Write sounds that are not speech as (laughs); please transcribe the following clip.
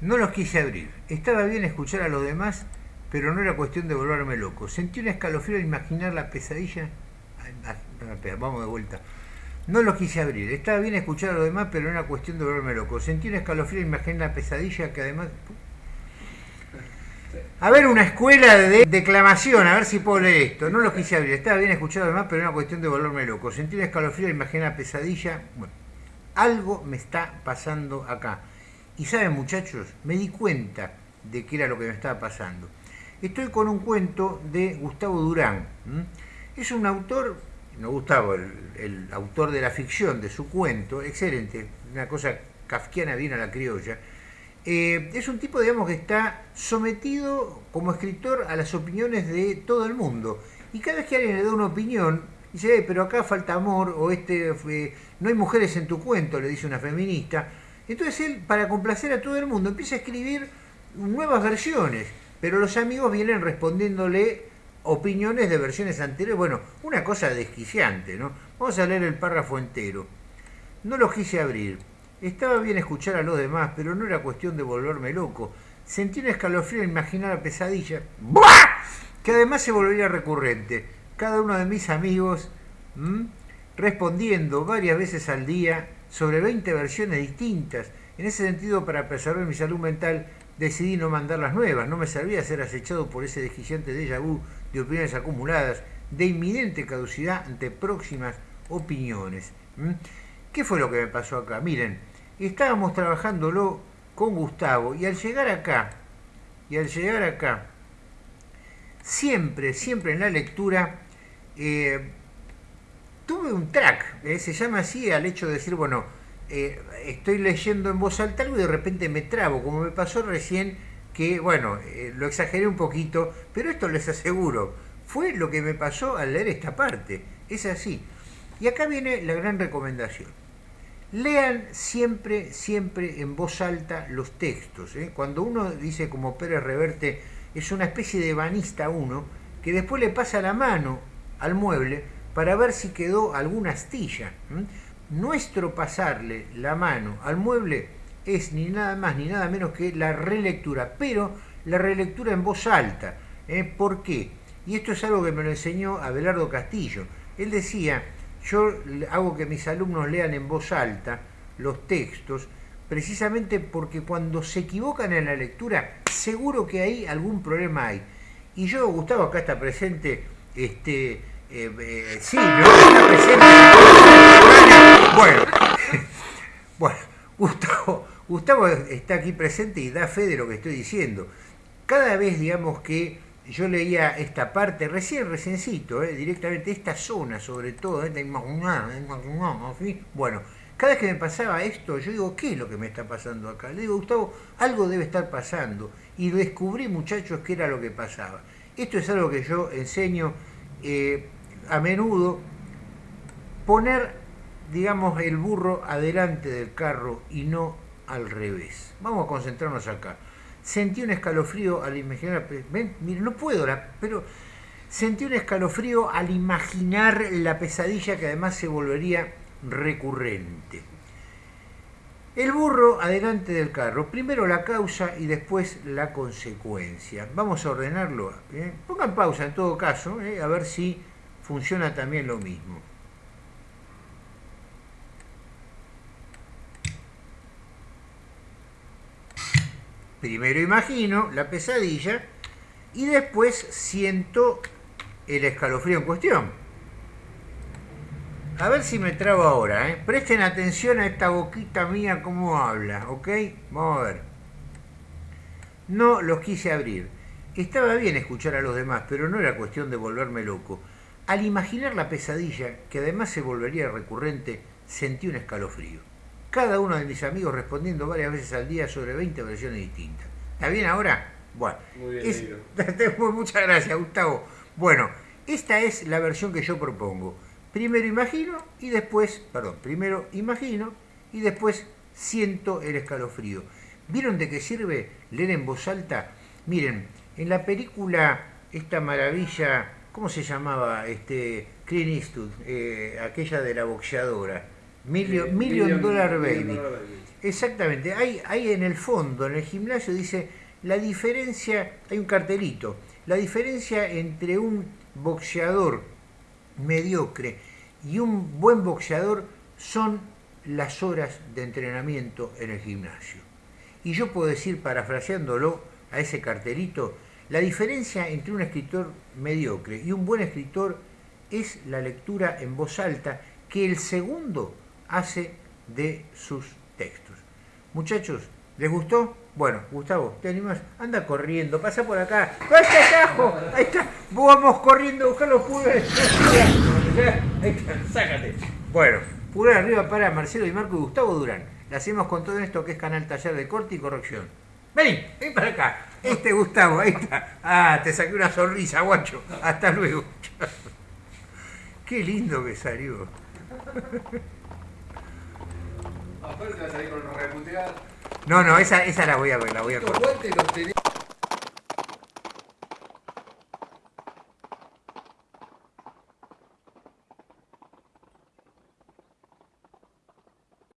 No los quise abrir. Estaba bien escuchar a los demás, pero no era cuestión de volverme loco. Sentí un escalofrío al imaginar la pesadilla. vamos de vuelta. No los quise abrir. Estaba bien escuchar a los demás, pero no era cuestión de volverme loco. Sentí un escalofrío al imaginar la pesadilla que además... A ver, una escuela de declamación, a ver si puedo leer esto. No los quise abrir. Estaba bien escuchar los demás, pero era cuestión de volverme loco. Sentí un escalofrío al imaginar la pesadilla. Bueno, algo me está pasando acá. Y saben muchachos, me di cuenta de qué era lo que me estaba pasando. Estoy con un cuento de Gustavo Durán. Es un autor, no Gustavo, el, autor de la ficción de su cuento, excelente, una cosa kafkiana bien a la criolla. Eh, es un tipo, digamos, que está sometido como escritor a las opiniones de todo el mundo. Y cada vez que alguien le da una opinión, dice, eh, pero acá falta amor, o este, no hay mujeres en tu cuento, le dice una feminista, entonces él, para complacer a todo el mundo, empieza a escribir nuevas versiones, pero los amigos vienen respondiéndole opiniones de versiones anteriores. Bueno, una cosa desquiciante, ¿no? Vamos a leer el párrafo entero. No lo quise abrir. Estaba bien escuchar a los demás, pero no era cuestión de volverme loco. Sentí un escalofrío al imaginar la pesadilla, que además se volvería recurrente. Cada uno de mis amigos respondiendo varias veces al día sobre 20 versiones distintas. En ese sentido, para preservar mi salud mental, decidí no mandar las nuevas. No me servía ser acechado por ese desquiciante déjà vu de opiniones acumuladas, de inminente caducidad ante próximas opiniones. ¿Mm? ¿Qué fue lo que me pasó acá? Miren, estábamos trabajándolo con Gustavo y al llegar acá, y al llegar acá, siempre, siempre en la lectura, eh, tuve un track, eh, se llama así al hecho de decir, bueno, eh, estoy leyendo en voz alta algo y de repente me trabo, como me pasó recién, que bueno, eh, lo exageré un poquito, pero esto les aseguro, fue lo que me pasó al leer esta parte, es así. Y acá viene la gran recomendación. Lean siempre, siempre en voz alta los textos. Cuando uno dice como Pérez Reverte, es una especie de banista uno, que después le pasa la mano al mueble, para ver si quedó alguna astilla. Nuestro pasarle la mano al mueble es ni nada más ni nada menos que la relectura, pero la relectura en voz alta. ¿eh? ¿Por qué? Y esto es algo que me lo enseñó Abelardo Castillo. Él decía, yo hago que mis alumnos lean en voz alta los textos, precisamente porque cuando se equivocan en la lectura, seguro que hay algún problema hay. Y yo, Gustavo, acá está presente, este, eh, eh, sí, presente. Bueno, (laughs) bueno Gustavo, está aquí presente y da fe de lo que estoy diciendo. Cada vez, digamos, que yo leía esta parte, recién, reciencito, eh, directamente esta zona, sobre todo, bueno, cada vez que me pasaba esto, yo digo, ¿qué es lo que me está pasando acá? Le digo, Gustavo, algo debe estar pasando. Y descubrí, muchachos, qué era lo que pasaba. Esto es algo que yo enseño eh, a menudo poner, digamos, el burro adelante del carro y no al revés. Vamos a concentrarnos acá. Sentí un escalofrío al imaginar, ven, no puedo, pero sentí un escalofrío al imaginar la pesadilla que además se volvería recurrente. El burro adelante del carro, primero la causa y después la consecuencia. Vamos a ordenarlo. ¿eh? Pongan pausa en todo caso, ¿eh? a ver si funciona también lo mismo. Primero imagino la pesadilla y después siento el escalofrío en cuestión. A ver si me trabo ahora, ¿eh? Presten atención a esta boquita mía cómo habla, ¿ok? Vamos a ver. No los quise abrir. Estaba bien escuchar a los demás, pero no era cuestión de volverme loco. Al imaginar la pesadilla, que además se volvería recurrente, sentí un escalofrío. Cada uno de mis amigos respondiendo varias veces al día sobre 20 versiones distintas. ¿Está bien ahora? Bueno, Muy bien, (laughs) muchas gracias, Gustavo. Bueno, esta es la versión que yo propongo. Primero imagino y después, perdón, primero imagino y después siento el escalofrío. ¿Vieron de qué sirve leer en voz alta? Miren, en la película esta maravilla ¿Cómo se llamaba? Este, Clint Eastwood, eh, aquella de la boxeadora. Million, Eh, million Dollar Million Baby. Dollar Baby. Exactamente, hay, hay en el fondo, en el gimnasio dice, la diferencia, hay un cartelito, la diferencia entre un boxeador mediocre y un buen boxeador son las horas de entrenamiento en el gimnasio. Y yo puedo decir, parafraseándolo a ese cartelito, la diferencia entre un escritor mediocre y un buen escritor es la lectura en voz alta que el segundo hace de sus textos. Muchachos, ¿les gustó? Bueno, Gustavo, ¿te animas? Anda corriendo, pasa por acá. ¡Vaya atajo! Ahí está. Vamos corriendo a buscar los pulgares. Ahí está, sácate. Bueno, pulgar arriba para Marcelo y Marco y Gustavo Durán. Le hacemos con todo esto que es Canal Taller de Corte y Corrección. Vení, ven para acá. Este Gustavo, ahí está. Ah, te saqué una sonrisa, guacho. Hasta luego. (laughs) Qué lindo que salió. Aparte va a salir con una. No, no, esa, esa la voy a ver, la voy a cortar.